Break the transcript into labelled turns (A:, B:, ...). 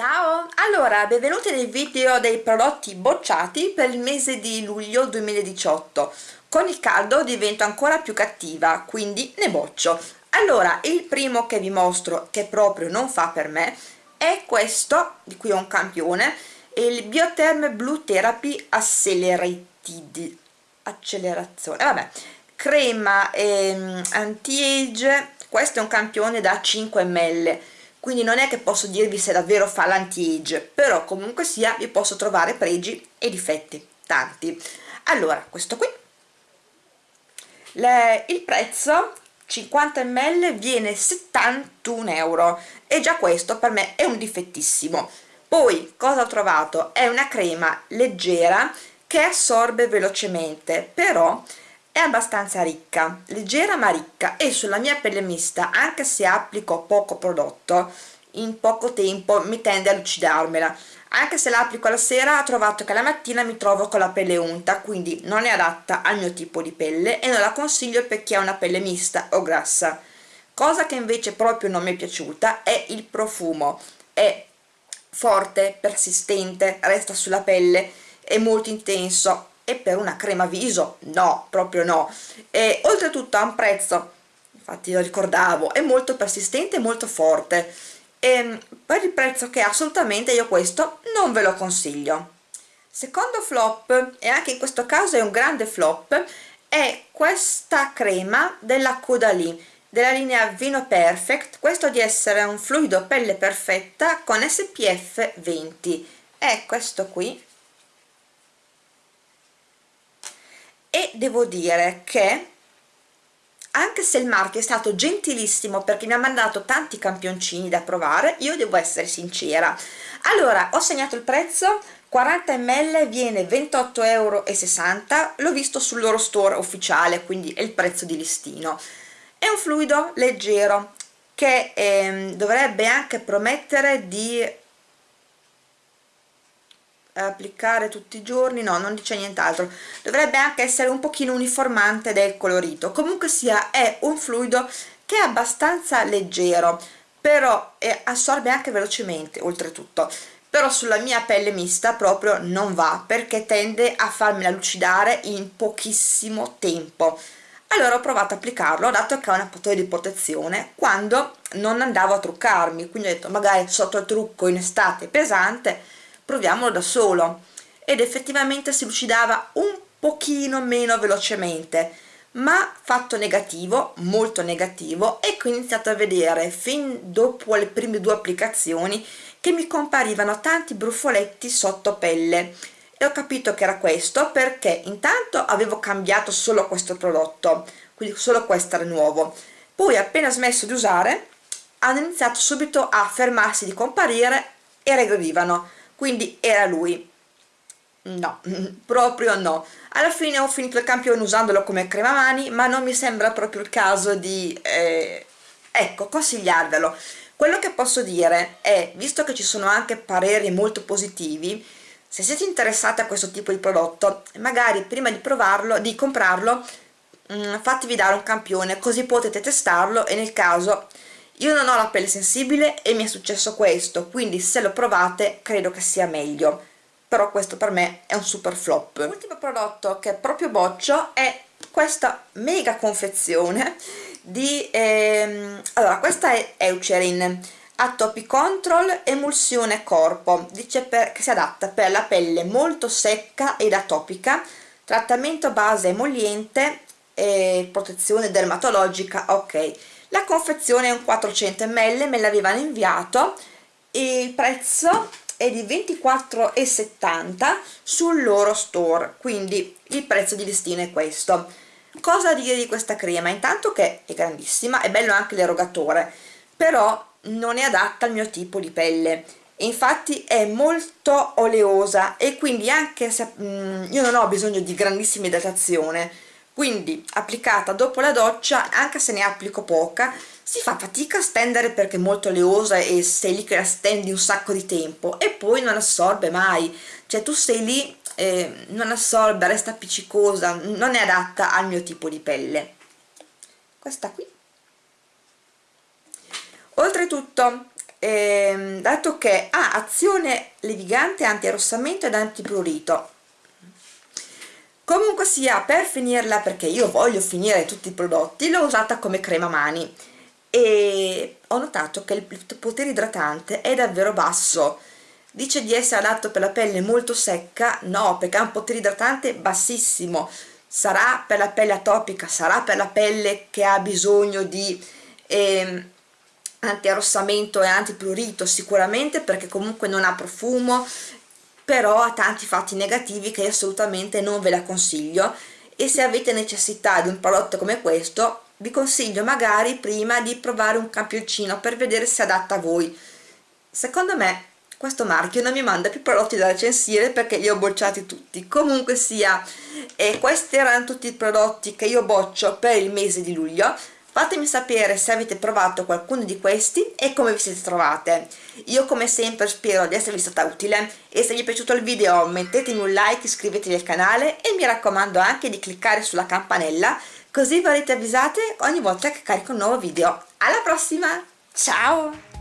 A: Ciao! Allora, benvenuti nel video dei prodotti bocciati per il mese di luglio 2018. Con il caldo divento ancora più cattiva, quindi ne boccio. Allora, il primo che vi mostro, che proprio non fa per me, è questo, di cui ho un campione, il Biotherm Blue Therapy Accelerated. Accelerazione, vabbè. Crema ehm, anti-age, questo è un campione da 5 ml quindi non è che posso dirvi se davvero fa l'anti-age però comunque sia vi posso trovare pregi e difetti tanti. Allora questo qui. Le, il prezzo 50 ml viene 71 euro. E già questo per me è un difettissimo. Poi cosa ho trovato? È una crema leggera che assorbe velocemente però abbastanza ricca, leggera ma ricca e sulla mia pelle mista, anche se applico poco prodotto, in poco tempo mi tende a lucidarmela. Anche se l'applico la sera ho trovato che la mattina mi trovo con la pelle unta, quindi non è adatta al mio tipo di pelle e non la consiglio per chi ha una pelle mista o grassa. Cosa che invece proprio non mi è piaciuta è il profumo. È forte, persistente, resta sulla pelle, è molto intenso, e per una crema viso no, proprio no. E oltretutto ha un prezzo infatti lo ricordavo, è molto persistente e molto forte. E per il prezzo che assolutamente io questo non ve lo consiglio. Secondo flop e anche in questo caso è un grande flop è questa crema della Caudalie della linea Vino Perfect. Questo di essere un fluido pelle perfetta con SPF 20 è questo qui e devo dire che anche se il marchio è stato gentilissimo perché mi ha mandato tanti campioncini da provare io devo essere sincera. Allora ho segnato il prezzo 40 ml viene 28,60 euro l'ho visto sul loro store ufficiale quindi è il prezzo di listino. È un fluido leggero che ehm, dovrebbe anche promettere di applicare tutti i giorni no non dice nient'altro. Dovrebbe anche essere un pochino uniformante del colorito. Comunque sia è un fluido che è abbastanza leggero però assorbe anche velocemente oltretutto. Però sulla mia pelle mista proprio non va perché tende a farmela lucidare in pochissimo tempo. Allora ho provato a applicarlo dato che ha una fattore di protezione quando non andavo a truccarmi quindi ho detto magari sotto il trucco in estate pesante proviamolo da solo. Ed effettivamente si lucidava un pochino meno velocemente ma fatto negativo, molto negativo e ho iniziato a vedere fin dopo le prime due applicazioni che mi comparivano tanti brufoletti sotto pelle. E ho capito che era questo perché intanto avevo cambiato solo questo prodotto quindi solo questo era nuovo. Poi appena smesso di usare hanno iniziato subito a fermarsi di comparire e regredivano quindi era lui. No, proprio no. Alla fine ho finito il campione usandolo come crema mani ma non mi sembra proprio il caso di eh, ecco, consigliarvelo. Quello che posso dire è, visto che ci sono anche pareri molto positivi se siete interessati a questo tipo di prodotto magari prima di provarlo, di comprarlo mh, mm, fatevi dare un campione così potete testarlo e nel caso io non ho la pelle sensibile e mi è successo questo quindi se lo provate credo che sia meglio. Però questo per me è un super flop. L'ultimo prodotto che proprio boccio è questa mega confezione di ehm, allora questa è Eucerin Atopic Control Emulsione Corpo. Dice per, che si adatta per la pelle molto secca ed atopica trattamento base emolliente e protezione dermatologica ok la confezione è un 400 ml me l'avevano inviato. E il prezzo è di 24,70 sul loro store quindi il prezzo di listino è questo. Cosa dire di questa crema? intanto che è grandissima è bello anche l'erogatore però non è adatta al mio tipo di pelle. Infatti è molto oleosa e quindi anche se mm, io non ho bisogno di grandissima idratazione quindi applicata dopo la doccia anche se ne applico poca si fa fatica a stendere perché è molto oleosa e sei lì che la stendi un sacco di tempo e poi non assorbe mai. Cioè tu sei lì eh, non assorbe, resta appiccicosa non è adatta al mio tipo di pelle. Questa qui. Oltretutto ehm, dato che ha azione levigante anti-arrossamento ed antiprurito comunque sia per finirla perché io voglio finire tutti i prodotti l'ho usata come crema mani. E ho notato che il potere idratante è davvero basso. Dice di essere adatto per la pelle molto secca? No perché ha un potere idratante bassissimo. Sarà per la pelle atopica sarà per la pelle che ha bisogno di eh, anti-arrossamento e antiprurito sicuramente perché comunque non ha profumo però ha tanti fatti negativi che assolutamente non ve la consiglio e se avete necessità di un prodotto come questo vi consiglio magari prima di provare un campioncino per vedere se adatta a voi. Secondo me questo marchio non mi manda più prodotti da recensire perché li ho bocciati tutti. Comunque sia e questi erano tutti i prodotti che io boccio per il mese di luglio fatemi sapere se avete provato qualcuno di questi e come vi siete trovate. Io come sempre spero di esservi stata utile. E se vi è piaciuto il video mettetemi un like iscrivetevi al canale e mi raccomando anche di cliccare sulla campanella così verrete avvisate ogni volta che carico un nuovo video. Alla prossima! Ciao